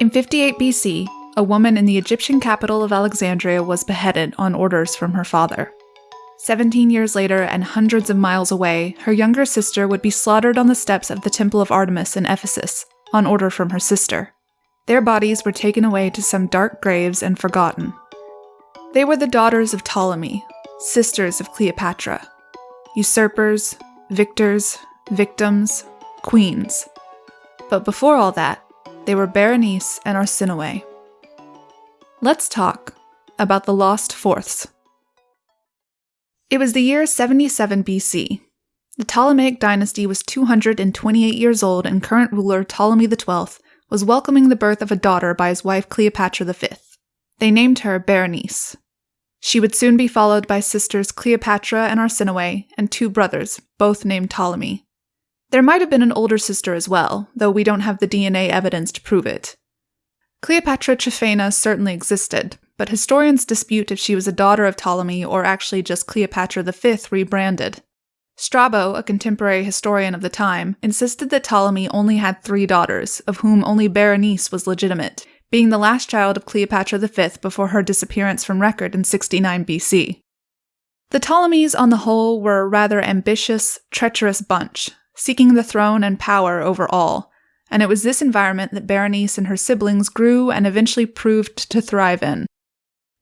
In 58 BC, a woman in the Egyptian capital of Alexandria was beheaded on orders from her father. 17 years later, and hundreds of miles away, her younger sister would be slaughtered on the steps of the Temple of Artemis in Ephesus, on order from her sister. Their bodies were taken away to some dark graves and forgotten. They were the daughters of Ptolemy, sisters of Cleopatra, usurpers, victors, victims, queens. But before all that, they were Berenice and Arsinoe. Let's talk about the lost fourths. It was the year 77 BC. The Ptolemaic dynasty was 228 years old, and current ruler Ptolemy XII was welcoming the birth of a daughter by his wife Cleopatra V. They named her Berenice. She would soon be followed by sisters Cleopatra and Arsinoe, and two brothers, both named Ptolemy. There might have been an older sister as well, though we don't have the DNA evidence to prove it. Cleopatra Tryphena certainly existed, but historians dispute if she was a daughter of Ptolemy or actually just Cleopatra V rebranded. Strabo, a contemporary historian of the time, insisted that Ptolemy only had three daughters, of whom only Berenice was legitimate, being the last child of Cleopatra V before her disappearance from record in 69 BC. The Ptolemies, on the whole, were a rather ambitious, treacherous bunch, seeking the throne and power over all, and it was this environment that Berenice and her siblings grew and eventually proved to thrive in.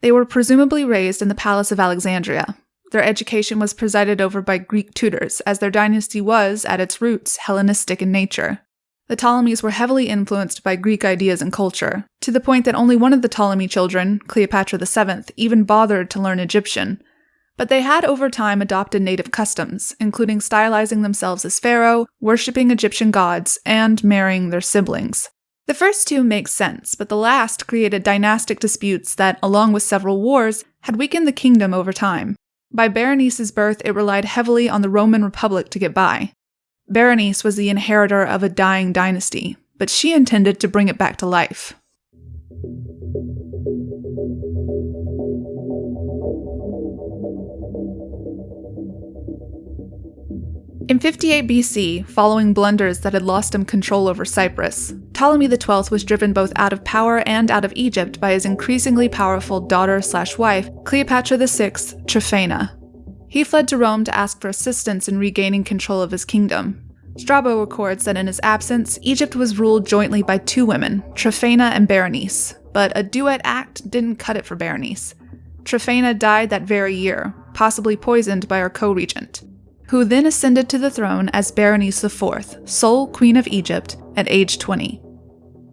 They were presumably raised in the Palace of Alexandria. Their education was presided over by Greek tutors, as their dynasty was, at its roots, Hellenistic in nature. The Ptolemies were heavily influenced by Greek ideas and culture, to the point that only one of the Ptolemy children, Cleopatra VII, even bothered to learn Egyptian. But they had over time adopted native customs, including stylizing themselves as pharaoh, worshipping Egyptian gods, and marrying their siblings. The first two make sense, but the last created dynastic disputes that, along with several wars, had weakened the kingdom over time. By Berenice's birth, it relied heavily on the Roman Republic to get by. Berenice was the inheritor of a dying dynasty, but she intended to bring it back to life. In 58 BC, following blunders that had lost him control over Cyprus, Ptolemy XII was driven both out of power and out of Egypt by his increasingly powerful daughter-slash-wife, Cleopatra VI Tryphena. He fled to Rome to ask for assistance in regaining control of his kingdom. Strabo records that in his absence, Egypt was ruled jointly by two women, Tryphena and Berenice, but a duet act didn't cut it for Berenice. Tryphena died that very year, possibly poisoned by her co-regent who then ascended to the throne as Berenice IV, sole Queen of Egypt, at age 20.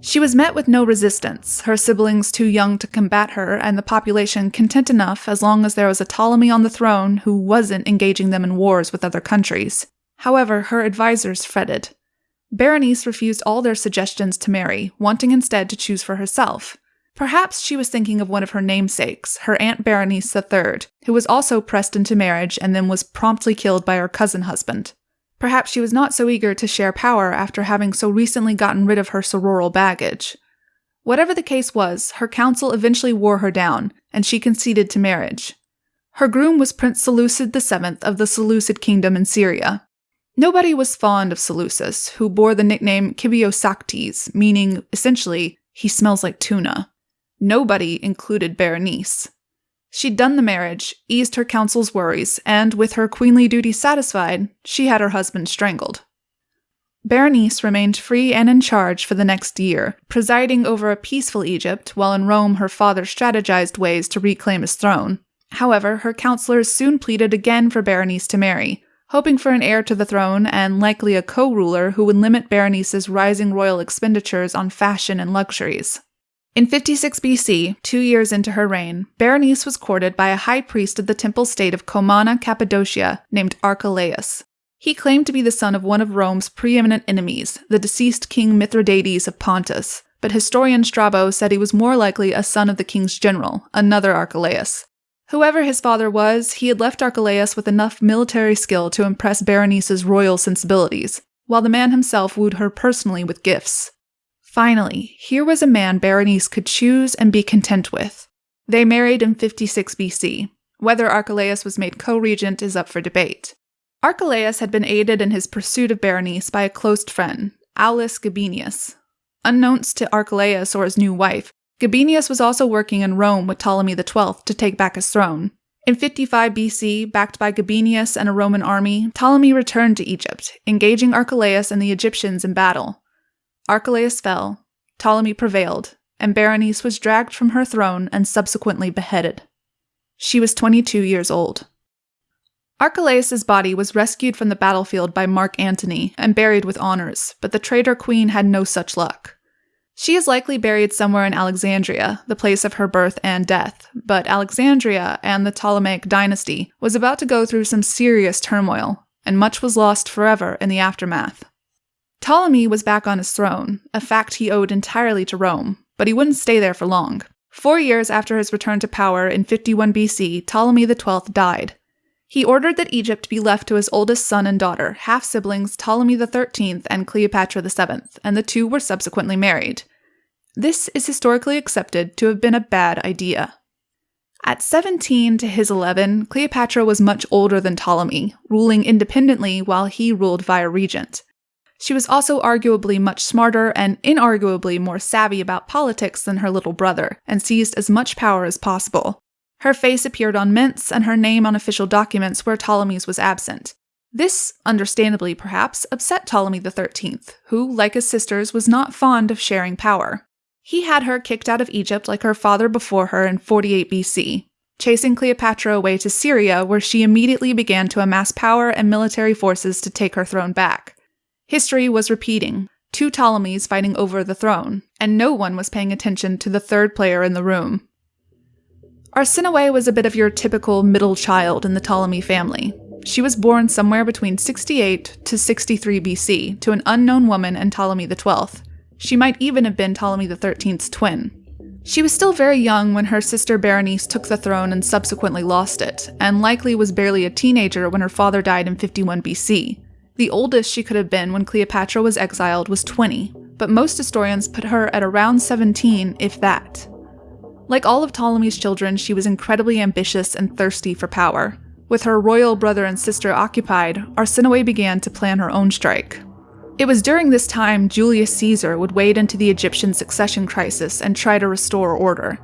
She was met with no resistance, her siblings too young to combat her, and the population content enough as long as there was a Ptolemy on the throne who wasn't engaging them in wars with other countries. However, her advisors fretted. Berenice refused all their suggestions to marry, wanting instead to choose for herself. Perhaps she was thinking of one of her namesakes, her Aunt Berenice III, who was also pressed into marriage and then was promptly killed by her cousin husband. Perhaps she was not so eager to share power after having so recently gotten rid of her sororal baggage. Whatever the case was, her council eventually wore her down, and she conceded to marriage. Her groom was Prince Seleucus VII of the Seleucid Kingdom in Syria. Nobody was fond of Seleucus, who bore the nickname Kybiosaktes, meaning, essentially, he smells like tuna. Nobody included Berenice. She'd done the marriage, eased her counsel's worries, and with her queenly duty satisfied, she had her husband strangled. Berenice remained free and in charge for the next year, presiding over a peaceful Egypt, while in Rome her father strategized ways to reclaim his throne. However, her counselors soon pleaded again for Berenice to marry, hoping for an heir to the throne and likely a co ruler who would limit Berenice's rising royal expenditures on fashion and luxuries. In 56 BC, two years into her reign, Berenice was courted by a high priest of the temple state of Comana, Cappadocia, named Archelaus. He claimed to be the son of one of Rome's preeminent enemies, the deceased King Mithridates of Pontus, but historian Strabo said he was more likely a son of the king's general, another Archelaus. Whoever his father was, he had left Archelaus with enough military skill to impress Berenice's royal sensibilities, while the man himself wooed her personally with gifts. Finally, here was a man Berenice could choose and be content with. They married in 56 BC. Whether Archelaus was made co regent is up for debate. Archelaus had been aided in his pursuit of Berenice by a close friend, Aulus Gabinius. Unbeknownst to Archelaus or his new wife, Gabinius was also working in Rome with Ptolemy XII to take back his throne. In 55 BC, backed by Gabinius and a Roman army, Ptolemy returned to Egypt, engaging Archelaus and the Egyptians in battle. Archelaus fell, Ptolemy prevailed, and Berenice was dragged from her throne and subsequently beheaded. She was 22 years old. Archelaus's body was rescued from the battlefield by Mark Antony and buried with honors, but the traitor queen had no such luck. She is likely buried somewhere in Alexandria, the place of her birth and death, but Alexandria and the Ptolemaic dynasty was about to go through some serious turmoil, and much was lost forever in the aftermath. Ptolemy was back on his throne, a fact he owed entirely to Rome, but he wouldn't stay there for long. Four years after his return to power in 51 BC, Ptolemy XII died. He ordered that Egypt be left to his oldest son and daughter, half siblings Ptolemy XIII and Cleopatra VII, and the two were subsequently married. This is historically accepted to have been a bad idea. At 17 to his 11, Cleopatra was much older than Ptolemy, ruling independently while he ruled via regent. She was also arguably much smarter and inarguably more savvy about politics than her little brother, and seized as much power as possible. Her face appeared on mints and her name on official documents where Ptolemy's was absent. This, understandably perhaps, upset Ptolemy XIII, who, like his sisters, was not fond of sharing power. He had her kicked out of Egypt like her father before her in 48 BC, chasing Cleopatra away to Syria, where she immediately began to amass power and military forces to take her throne back. History was repeating, two Ptolemies fighting over the throne, and no one was paying attention to the third player in the room. Arsinoe was a bit of your typical middle child in the Ptolemy family. She was born somewhere between 68 to 63 BC to an unknown woman and Ptolemy XII. She might even have been Ptolemy XIII's twin. She was still very young when her sister Berenice took the throne and subsequently lost it, and likely was barely a teenager when her father died in 51 BC. The oldest she could have been when Cleopatra was exiled was 20, but most historians put her at around 17, if that. Like all of Ptolemy's children, she was incredibly ambitious and thirsty for power. With her royal brother and sister occupied, Arsinoe began to plan her own strike. It was during this time Julius Caesar would wade into the Egyptian succession crisis and try to restore order.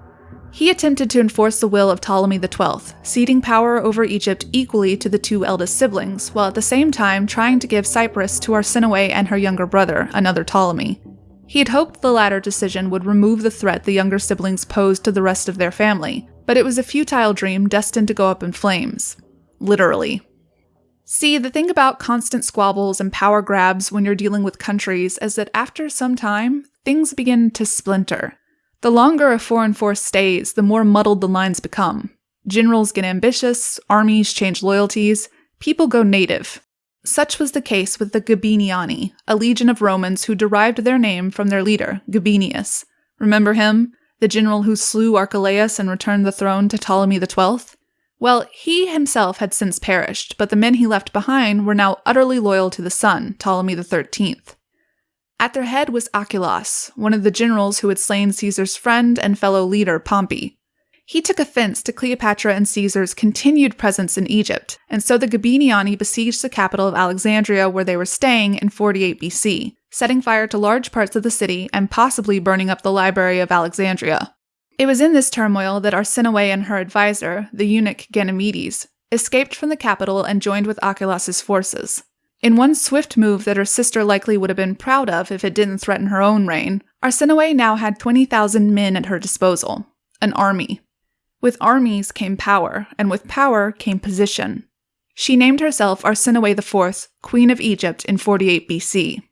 He attempted to enforce the will of Ptolemy XII, ceding power over Egypt equally to the two eldest siblings, while at the same time trying to give Cyprus to Arsinoe and her younger brother, another Ptolemy. He had hoped the latter decision would remove the threat the younger siblings posed to the rest of their family, but it was a futile dream destined to go up in flames. Literally. See, the thing about constant squabbles and power grabs when you're dealing with countries is that after some time, things begin to splinter. The longer a foreign force stays, the more muddled the lines become. Generals get ambitious, armies change loyalties, people go native. Such was the case with the Gabiniani, a legion of Romans who derived their name from their leader, Gabinius. Remember him? The general who slew Archelaus and returned the throne to Ptolemy XII? Well, he himself had since perished, but the men he left behind were now utterly loyal to the son, Ptolemy XIII. At their head was Archelaus, one of the generals who had slain Caesar's friend and fellow leader, Pompey. He took offense to Cleopatra and Caesar's continued presence in Egypt, and so the Gabiniani besieged the capital of Alexandria where they were staying in 48 BC, setting fire to large parts of the city and possibly burning up the Library of Alexandria. It was in this turmoil that Arsinoe and her advisor, the eunuch Ganymedes, escaped from the capital and joined with Archelaus's forces. In one swift move that her sister likely would have been proud of if it didn't threaten her own reign, Arsinoe now had 20,000 men at her disposal an army. With armies came power, and with power came position. She named herself Arsinoe IV, Queen of Egypt, in 48 BC.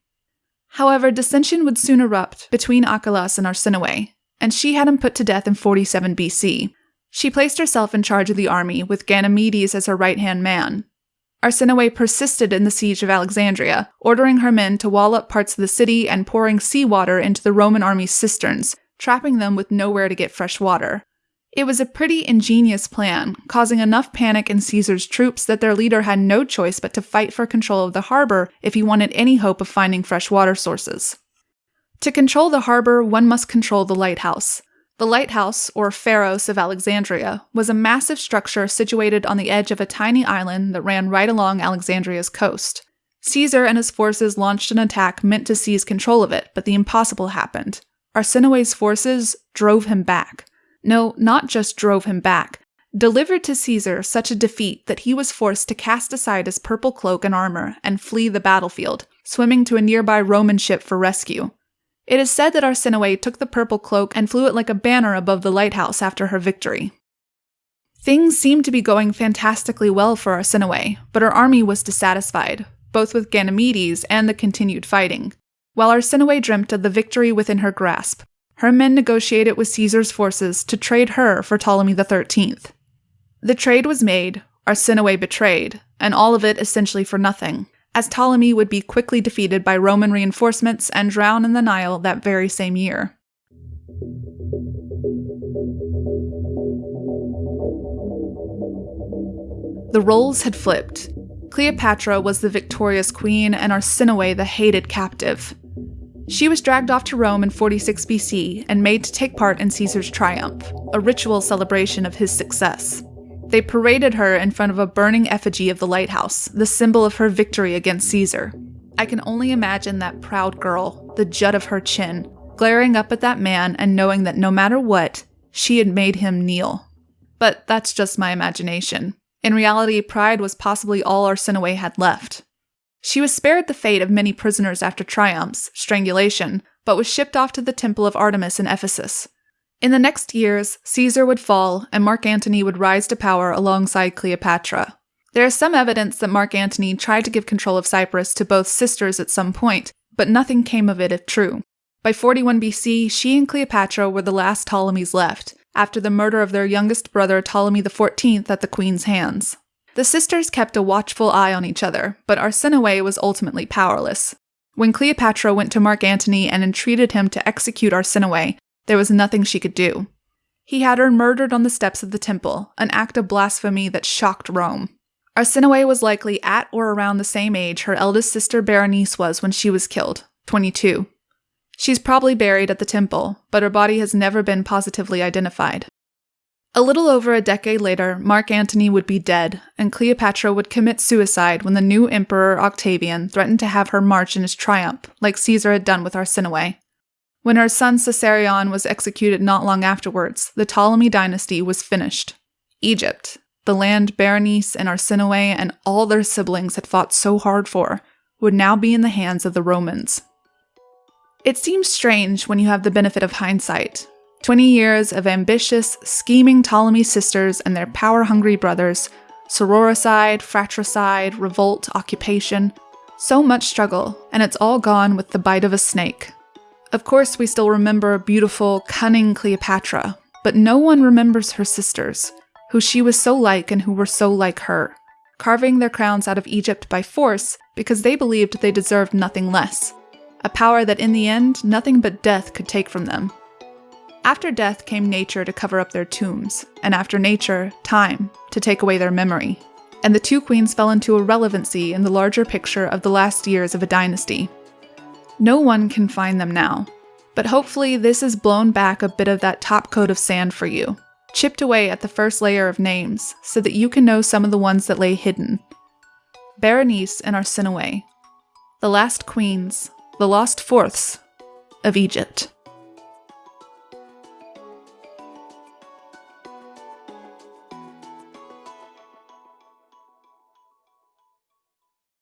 However, dissension would soon erupt between Archelaus and Arsinoe, and she had him put to death in 47 BC. She placed herself in charge of the army, with Ganymedes as her right hand man, Arsinoe persisted in the siege of Alexandria, ordering her men to wall up parts of the city and pouring seawater into the Roman army's cisterns, trapping them with nowhere to get fresh water. It was a pretty ingenious plan, causing enough panic in Caesar's troops that their leader had no choice but to fight for control of the harbor if he wanted any hope of finding fresh water sources. To control the harbor, one must control the lighthouse. The lighthouse, or Pharos of Alexandria, was a massive structure situated on the edge of a tiny island that ran right along Alexandria's coast. Caesar and his forces launched an attack meant to seize control of it, but the impossible happened. Arsinoe's forces drove him back. No, not just drove him back, delivered to Caesar such a defeat that he was forced to cast aside his purple cloak and armor and flee the battlefield, swimming to a nearby Roman ship for rescue. It is said that Arsinoe took the purple cloak and flew it like a banner above the lighthouse after her victory. Things seemed to be going fantastically well for Arsinoe, but her army was dissatisfied, both with Ganymedes and the continued fighting. While Arsinoe dreamt of the victory within her grasp, her men negotiated with Caesar's forces to trade her for Ptolemy XIII. The trade was made, Arsinoe betrayed, and all of it essentially for nothing, as Ptolemy would be quickly defeated by Roman reinforcements and drown in the Nile that very same year. The roles had flipped. Cleopatra was the victorious queen and Arsinoe the hated captive. She was dragged off to Rome in 46 BC and made to take part in Caesar's triumph, a ritual celebration of his success. They paraded her in front of a burning effigy of the lighthouse, the symbol of her victory against Caesar. I can only imagine that proud girl, the jut of her chin, glaring up at that man and knowing that no matter what, she had made him kneel. But that's just my imagination. In reality, pride was possibly all Arsinoe had left. She was spared the fate of many prisoners after triumphs, strangulation, but was shipped off to the temple of Artemis in Ephesus. In the next years, Caesar would fall and Mark Antony would rise to power alongside Cleopatra. There is some evidence that Mark Antony tried to give control of Cyprus to both sisters at some point, but nothing came of it if true. By 41 BC, she and Cleopatra were the last Ptolemies left, after the murder of their youngest brother Ptolemy XIV at the queen's hands. The sisters kept a watchful eye on each other, but Arsinoe was ultimately powerless. When Cleopatra went to Mark Antony and entreated him to execute Arsinoe, there was nothing she could do. He had her murdered on the steps of the temple, an act of blasphemy that shocked Rome. Arsinoe was likely at or around the same age her eldest sister Berenice was when she was killed, 22. She's probably buried at the temple, but her body has never been positively identified. A little over a decade later, Mark Antony would be dead, and Cleopatra would commit suicide when the new emperor Octavian threatened to have her march in his triumph, like Caesar had done with Arsinoe. When her son Caesarion was executed not long afterwards, the Ptolemy dynasty was finished. Egypt, the land Berenice and Arsinoe and all their siblings had fought so hard for, would now be in the hands of the Romans. It seems strange when you have the benefit of hindsight, 20 years of ambitious, scheming Ptolemy sisters and their power hungry brothers, sororicide, fratricide, revolt, occupation. So much struggle, and it's all gone with the bite of a snake. Of course, we still remember beautiful, cunning Cleopatra, but no one remembers her sisters, who she was so like and who were so like her, carving their crowns out of Egypt by force because they believed they deserved nothing less, a power that in the end nothing but death could take from them. After death came nature to cover up their tombs, and after nature, time to take away their memory. And the two queens fell into irrelevancy in the larger picture of the last years of a dynasty. No one can find them now, but hopefully this has blown back a bit of that top coat of sand for you, chipped away at the first layer of names, so that you can know some of the ones that lay hidden. Berenice and Arsinoe, the last queens, the lost fourths of Egypt.